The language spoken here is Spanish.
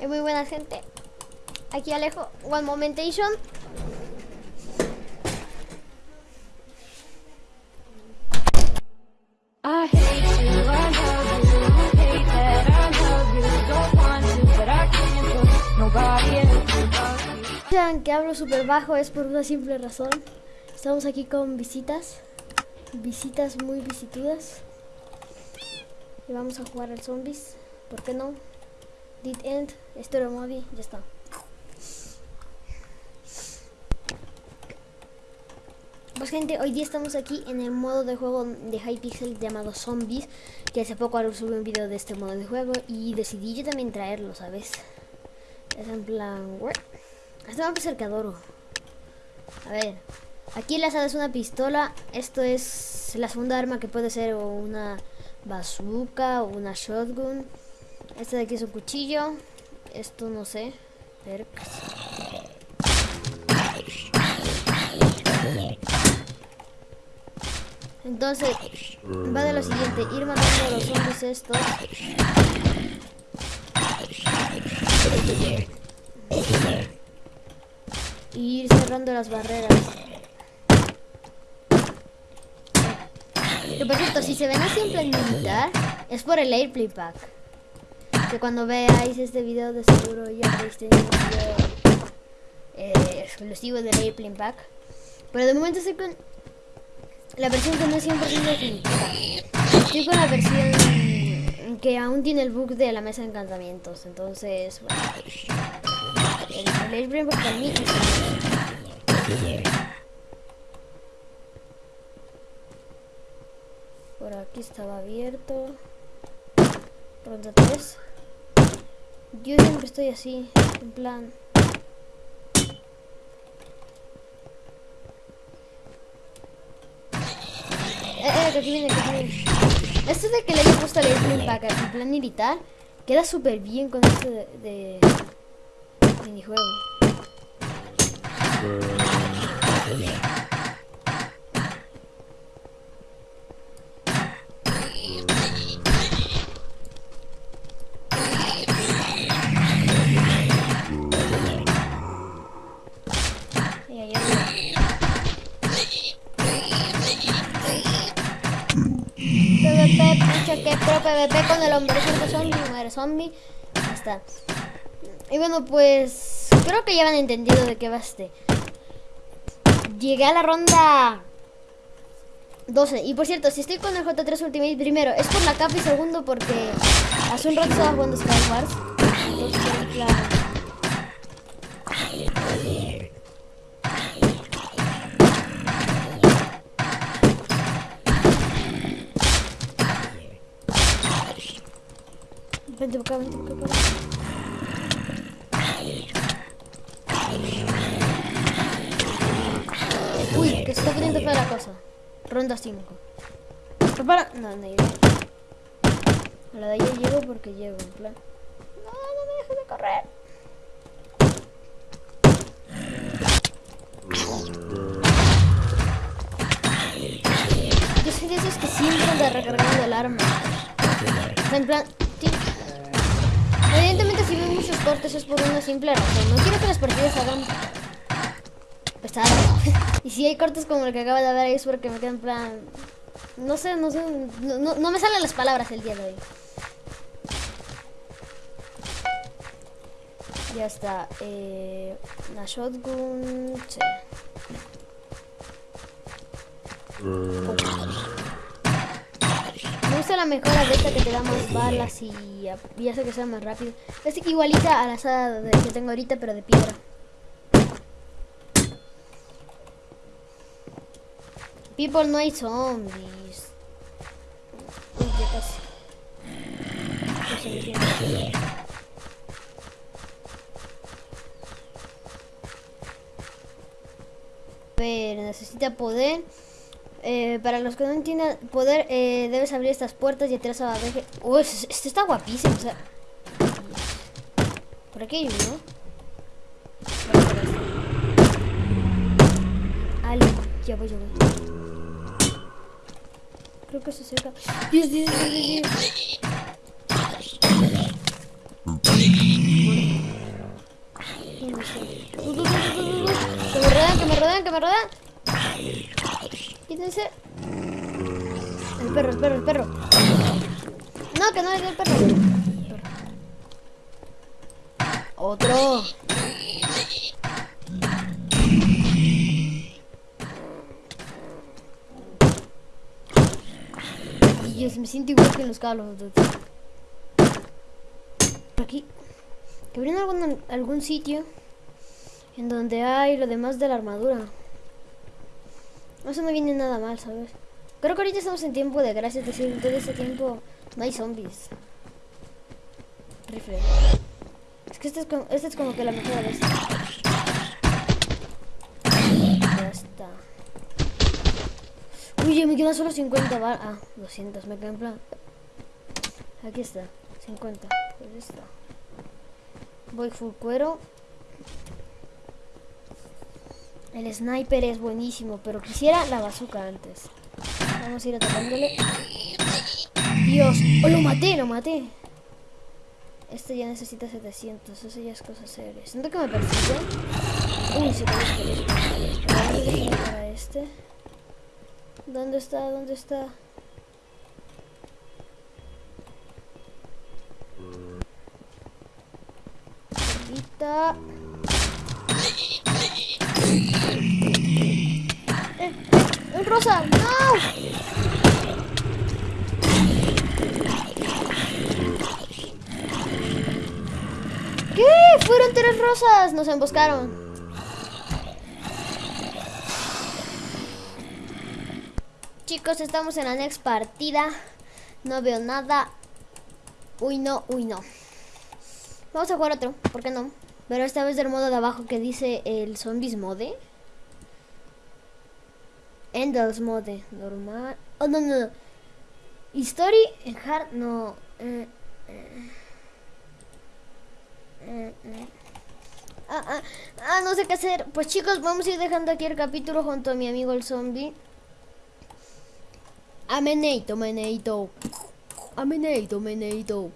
Eh, muy buena gente. Aquí Alejo, One Momentation. Vean que hablo súper bajo es por una simple razón. Estamos aquí con visitas. Visitas muy visitudas. Y vamos a jugar al zombies. ¿Por qué no? Did end, Story Movie, ya está. Pues gente, hoy día estamos aquí en el modo de juego de Hypixel llamado Zombies Que hace poco subí un video de este modo de juego y decidí yo también traerlo, ¿sabes? Es en plan... "Ué, Este mapa es cercadoro A ver, aquí el asado es una pistola Esto es la segunda arma que puede ser una bazooka o una shotgun Este de aquí es un cuchillo Esto no sé Perks. Entonces, va de lo siguiente, ir matando a los zombies estos. Y ir cerrando las barreras. Que por cierto, si se ven así en plan militar, es por el Airplay Pack. Que cuando veáis este video de seguro ya habréis tenido un video eh, exclusivo del Airplane Pack. Pero de momento estoy con la versión que no es 100% definitiva. Estoy con la versión que aún tiene el bug de la mesa de encantamientos. Entonces, bueno. El, el Airplane Pack para Por aquí estaba abierto. Ronda 3. Yo siempre estoy así, en plan. Eh, eh. Esto de que le haya puesto el airplane pack en plan militar, queda súper bien con esto de, de minijuego. Pucha que pro PvP con el hombre zombie, zombie. Y bueno, pues creo que ya han entendido de qué va este. Llegué a la ronda 12. Y por cierto, si estoy con el J3 Ultimate primero, es por la capa y segundo porque hace un rato estaba jugando Skywars. Entonces, en Vente por acá, vente por acá. Uy, que se está poniendo fea la cosa. Ronda 5. Prepara. No, no llego. A la de allá llego porque llego, en plan. No, no me dejes de correr. Yo soy de esos que siempre anda recargando el arma. En plan. Evidentemente si veo muchos cortes es por una simple razón. No quiero que las partidas hagan pesadas. y si hay cortes como el que acaba de haber ahí es porque me quedo en plan... No sé, no sé, no, no- me salen las palabras el día de hoy. Ya está. Eh, la shotgun... sí. Gusta la mejora de que te da más balas y, y hace que sea más rápido. Es igualita a la asada de- que tengo ahorita, pero de piedra. People, no hay zombies. Uy, ya casi. Pero necesita poder. Eh, para los que no entiendan poder, eh, debes abrir estas puertas y entras a ver... ¡Oh, esto está guapísimo! O sea... Por aquí hay uno. Ale, ya voy, ya voy. Creo que se acerca. ¡Dios, Dios, Dios, Dios! Que me rodean, que me rodean, que me rodean. Quítense. El perro, el perro, el perro. No, que no es el perro. Otro. Dios, me siento igual que en los Duty. Por aquí. Que abrieron algún, algún sitio en donde hay lo demás de la armadura. No viene nada mal, ¿sabes? Creo que ahorita estamos en tiempo de gracia, es decir, todo ese tiempo no hay zombies. Rifle. Es que esta es, como, esta es como que la mejor de esta. Ya está. Uy, me quedan solo 50 balas. Ah, 200, me quedan en plan. Aquí está, 50. Pues está. Voy full cuero. El sniper es buenísimo, pero quisiera la bazooka antes. Vamos a ir atacándole. Dios, oh, lo maté, lo maté. Este ya necesita 700, eso ya es cosa seria. Siento que me persigue. Uy, se puede. Para este. ¿Dónde está? ¿Dónde está? Ahorita. Rosa! ¡No! ¿Qué? Fueron tres rosas. Nos emboscaron. Chicos, estamos en la next partida. No veo nada. Uy, no, uy, no. Vamos a jugar otro, ¿por qué no? Pero esta vez del modo de abajo que dice el Zombies Mode. Endless Mode, normal. Oh, no, no. History en hard, no. Eh, eh. Eh, eh. Ah, ah, ah, no sé qué hacer. Pues chicos, vamos a ir dejando aquí el capítulo junto a mi amigo el zombie. Ameneito, meneito. Ameneito, meneito.